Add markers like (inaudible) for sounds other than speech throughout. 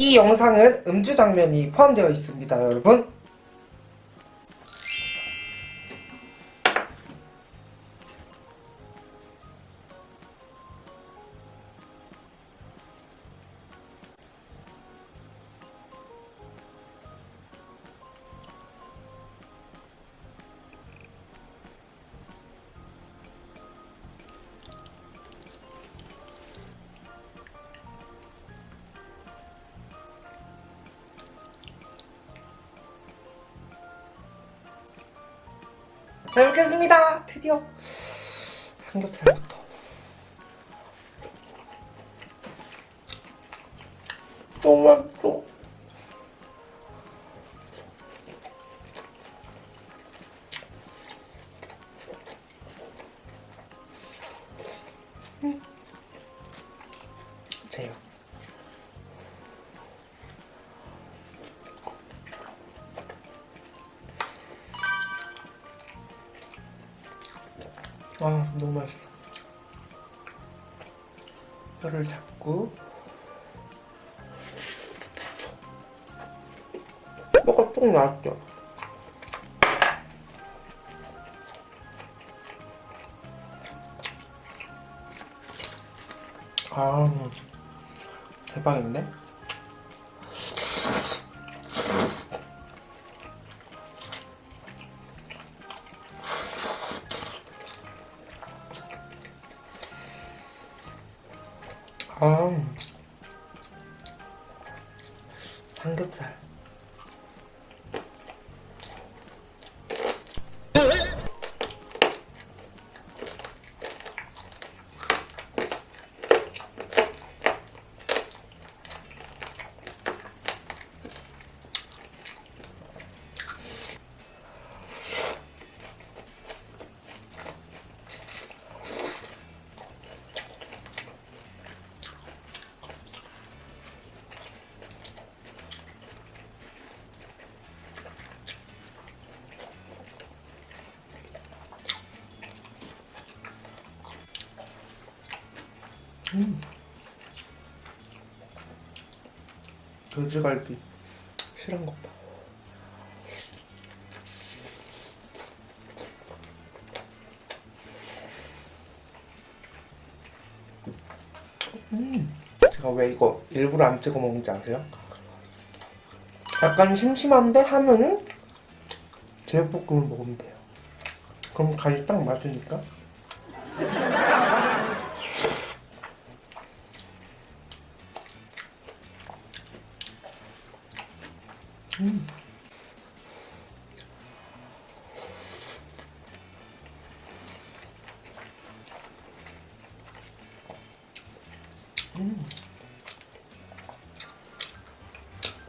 이 영상은 음주 장면이 포함되어 있습니다 여러분 잘 먹겠습니다. 드디어 삼겹살부터. 너무 맛있어 아 너무 맛있어. 뼈를 잡고. 뼈가 쭉 나왔죠? 아 대박인데? 음. 돼지갈비 실한 것 봐. 음. 제가 왜 이거 일부러 안 찍어 먹는지 아세요? 약간 심심한데 하면은 제육볶음을 먹으면 돼요. 그럼 간이 딱 맞으니까.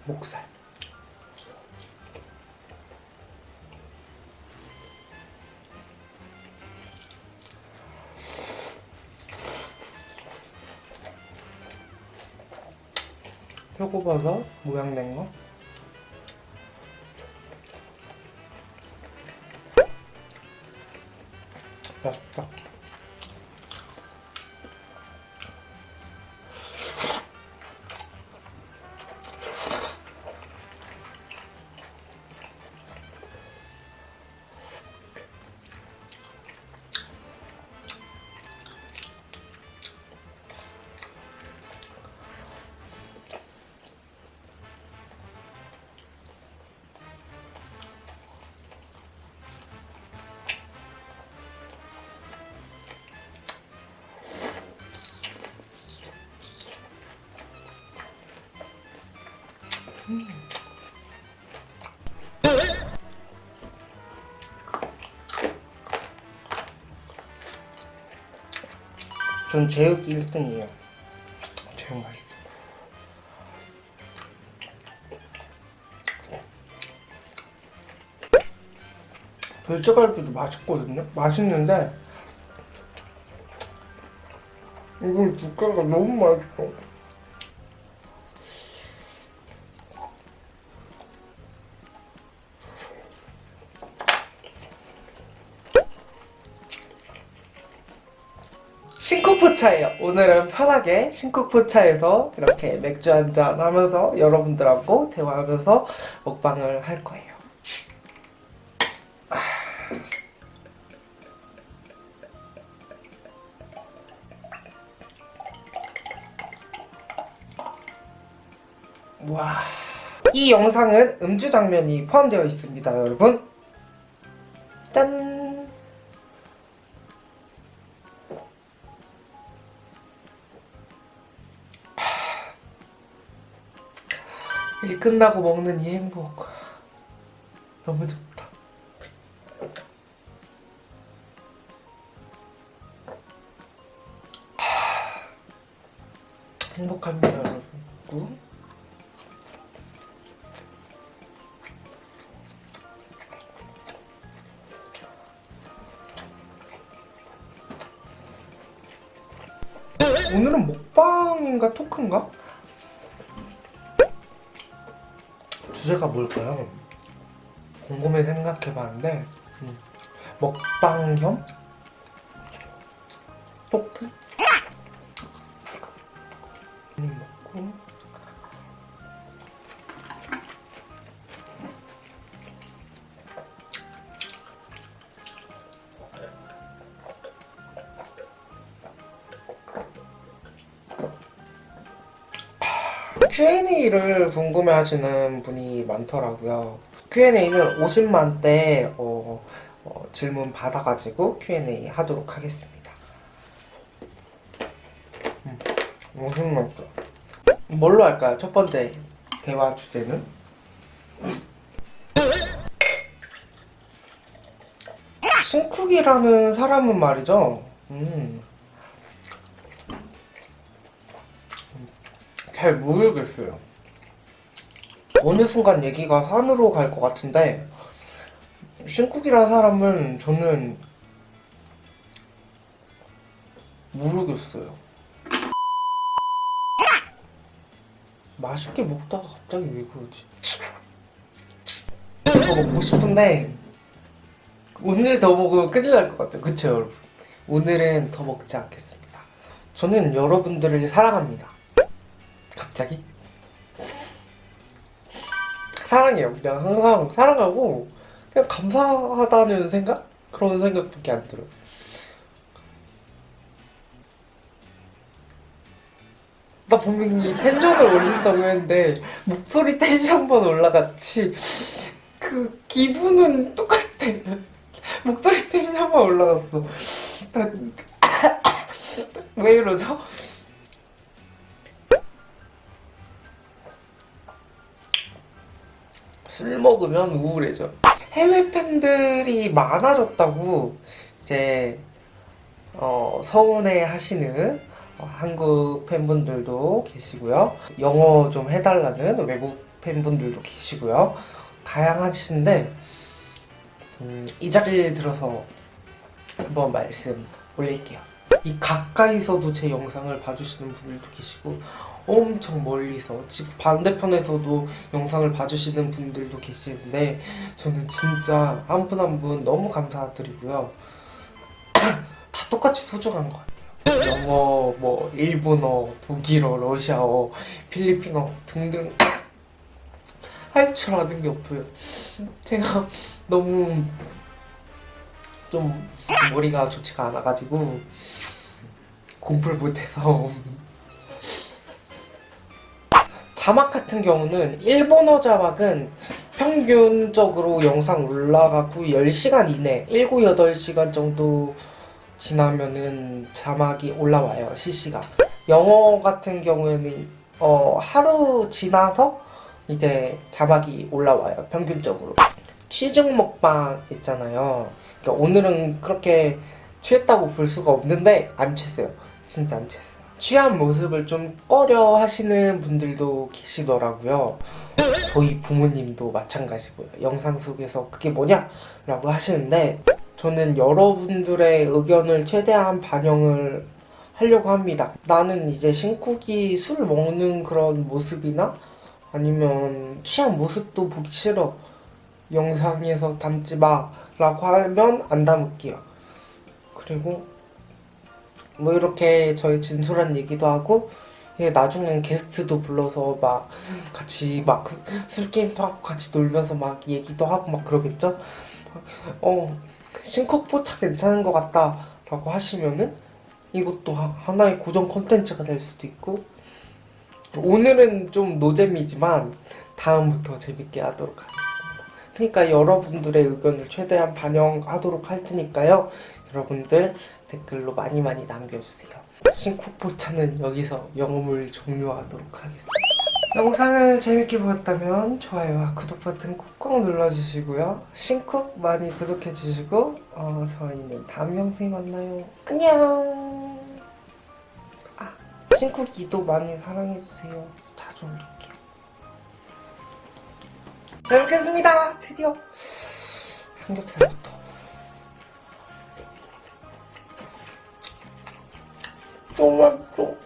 목살. 표고버섯 모양 낸 거. 전 제육이 1등이에요. 제육 맛있어. 돼지갈비도 맛있거든요? 맛있는데 이걸 두께가 너무 맛있어. 싱코포 신쿡포차예요. 오늘은 편하게 신쿡포차에서 이렇게 맥주 한잔 하면서 여러분들하고 대화하면서 먹방을 할 거예요. 와. 이 영상은 음주 장면이 포함되어 있습니다, 여러분. 일 끝나고 먹는 이 행복. 너무 좋다. 행복합니다, 여러분. 오늘은 먹방인가 토크인가? 주제가 뭘까요? 곰곰이 생각해봤는데 음, 먹방 겸 Q&A를 궁금해하시는 분이 많더라고요. Q&A는 50만 대 어, 어, 질문 받아가지고 Q&A 하도록 하겠습니다. 음, 50만 대. 뭘로 할까요? 첫 번째 대화 주제는? 신쿡이라는 사람은 말이죠. 음. 잘 모르겠어요. 어느 순간 얘기가 산으로 갈 것 같은데 신쿡이라는 사람은 저는 모르겠어요. 맛있게 먹다가 갑자기 왜 그러지? 더 먹고 싶은데 오늘 더 먹으면 큰일 날 것 같아요. 그쵸 여러분? 오늘은 더 먹지 않겠습니다. 저는 여러분들을 사랑합니다. 갑자기? 사랑해요. 그냥 항상 사랑하고 그냥 감사하다는 생각? 그런 생각밖에 안 들어요. 나 분명히 텐션을 올린다고 했는데 목소리 텐션만 올라갔지 그 기분은 똑같아. 목소리 텐션만 올라갔어. 왜 이러죠? 술 먹으면 우울해져. 해외 팬들이 많아졌다고 이제 어, 서운해 하시는 어, 한국 팬분들도 계시고요. 영어 좀 해달라는 외국 팬분들도 계시고요. 다양하신데 음, 이 자리를 들어서 한번 말씀 올릴게요. 이 가까이서도 제 영상을 봐주시는 분들도 계시고 엄청 멀리서 집 반대편에서도 영상을 봐주시는 분들도 계시는데 저는 진짜 한 분 한 분 너무 감사드리고요. (clears throat) 다 똑같이 소중한 것 같아요. 영어, 뭐 일본어, 독일어, 러시아어, 필리핀어 등등 (clears throat) 할 줄 아는 게 없어요. 제가 너무 좀 머리가 좋지가 않아가지고 공부를 못해서 자막 같은 경우는 일본어 자막은 평균적으로 영상 올라가고 10시간 이내 7, 8시간 정도 지나면은 자막이 올라와요 실시간. 영어 같은 경우에는 어, 하루 지나서 이제 자막이 올라와요 평균적으로. 취중 먹방 있잖아요. 그러니까 오늘은 그렇게 취했다고 볼 수가 없는데 안 취했어요. 진짜 안 취했어요 취한 모습을 좀 꺼려 하시는 분들도 계시더라고요. 저희 부모님도 마찬가지고요. 영상 속에서 그게 뭐냐? 라고 하시는데 저는 여러분들의 의견을 최대한 반영을 하려고 합니다. 나는 이제 신쿡이 술 먹는 그런 모습이나 아니면 취한 모습도 보기 싫어. 영상에서 담지 마. 라고 하면 안 담을게요. 그리고 뭐 이렇게 저희 진솔한 얘기도 하고 예, 나중엔 게스트도 불러서 막 같이 막 술게임도 하고 같이 놀면서 막 얘기도 하고 막 그러겠죠? 어, 신쿡포차 괜찮은 것 같다 라고 하시면은 이것도 하- 하나의 고정 콘텐츠가 될 수도 있고 오늘은 좀 노잼이지만 다음부터 재밌게 하도록 하겠습니다. 그러니까 여러분들의 의견을 최대한 반영하도록 할 테니까요. 여러분들 댓글로 많이 많이 남겨주세요. 신쿡포차는 여기서 영업을 종료하도록 하겠습니다. 영상을 재밌게 보셨다면 좋아요와 구독 버튼 꾹꾹 눌러주시고요. 신쿡 많이 구독해주시고 어, 저희는 다음 영상에 만나요. 안녕. 아, 신쿡 2도 많이 사랑해주세요. 자주 올릴게요. 잘 먹겠습니다. 드디어 삼겹살부터. 너무 맛있어.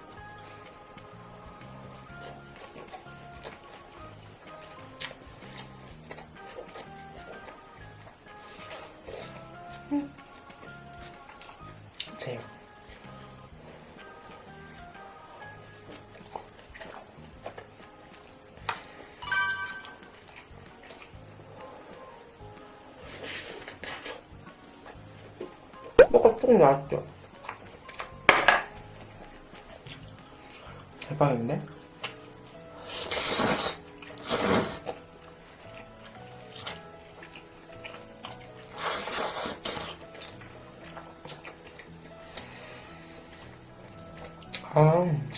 제 뭐가 쭉 나왔죠? 대박인데? 아.